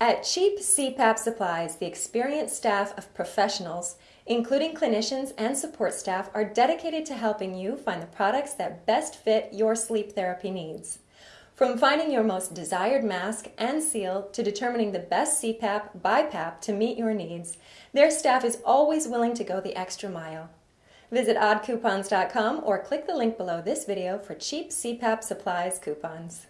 At Cheap CPAP Supplies, the experienced staff of professionals, including clinicians and support staff, are dedicated to helping you find the products that best fit your sleep therapy needs. From finding your most desired mask and seal to determining the best CPAP, BiPAP to meet your needs, their staff is always willing to go the extra mile. Visit oddcoupons.com or click the link below this video for cheap CPAP supplies coupons.